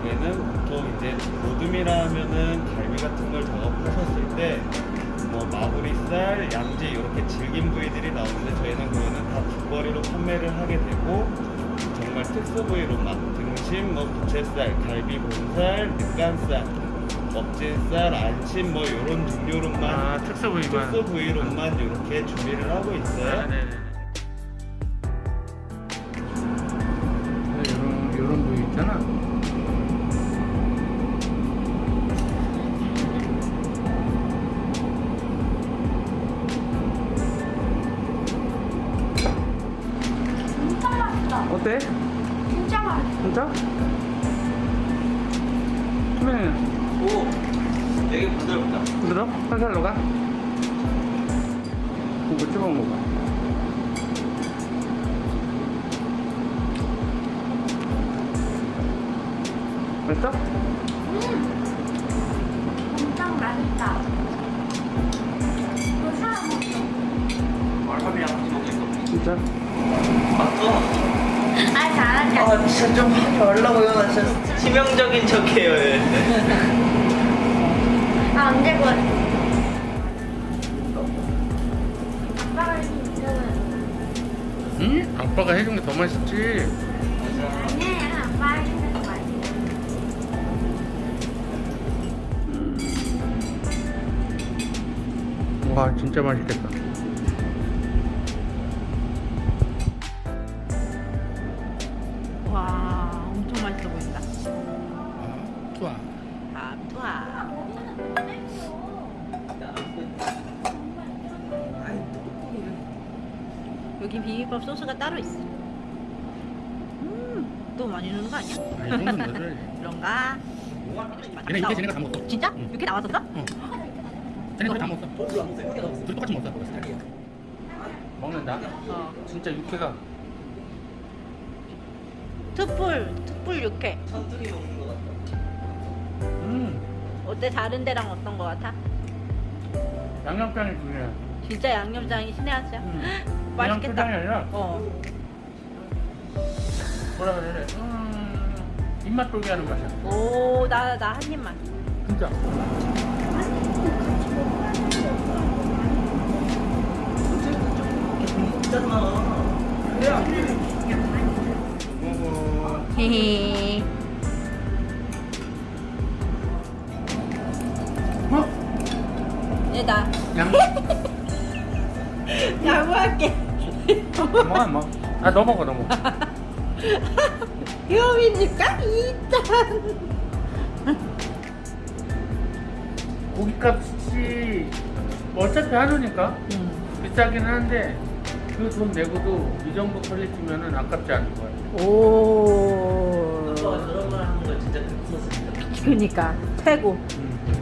다음에는 보통 이제 모듬이라 하면은 갈비 같은 걸 작업하셨을 때 뭐 마무리살, 양지 이렇게 질긴 부위들이 나오는데 저희는 그거는 다 두거리로 판매를 하게 되고 정말 특수 부위로만 등심, 뭐 부채살, 갈비 본살, 늑간살 먹진살, 안심 뭐 이런 종류로만 아, 특수 부위만 특수 부위로만 이렇게 준비를 하고 있어요. 아, 이런 이런 부위 있잖아. 어때? 진짜 맛있어. 진짜? 그러면 오, 되게 부드럽다. 부드러? 살살로 가? 이거 찍어 먹어 맛있어? 음. 진짜 맛있다. 이거 사람 먹어. 와사비랑 같이 먹겠어. 진짜? 맞죠? 아, 진짜 좀 하지 말라고요. 나 진짜 치명적인 척해요. 얘. 아, 언제 그 아빠가 해주는 응? 아빠가 해준 게 더 맛있지 아니야. 아빠가 해주는 거 맛있어. 와 진짜 맛있겠다 와 엄청 맛있어 보인다 좋아 아 좋아 여기 비빔밥 소스가 따로 있어 음 너무 많이 넣는 거 아니야? 아, 이 정도는 넣어줘야지 그런가? 얘네 이렇게 쟤네가 다 먹었어 진짜? 응. 이렇게 나왔었어? 어. 쟤네 다 먹었어 둘이 똑같이 먹었어 먹는다 어 진짜 육회가 특불 특불 육회. 음. 어때? 다른 데랑 어떤 거 같아? 양념장이 중요해. 진짜 양념장이 신의 한 수야? 음. 맛있겠다. 아니라 어. 뭐라 그래야 돼 음, 입맛 돌게 하는 맛이야. 오, 나, 나 한 입만. 진짜. 먹어 헤헤. 어? 얘다. 양 양보할게. 안 먹어 아너 먹어 너 먹어 효민이가 일단. 고깃값이 뭐 어차피 하루니까 비싸긴 한데 그 돈 내고도 이 정도 퀄리티면은 아깝지 않은 거야. 오. 아빠가 저런 말 하는 거 진짜 극소스입니다. 그니까 최고. 음.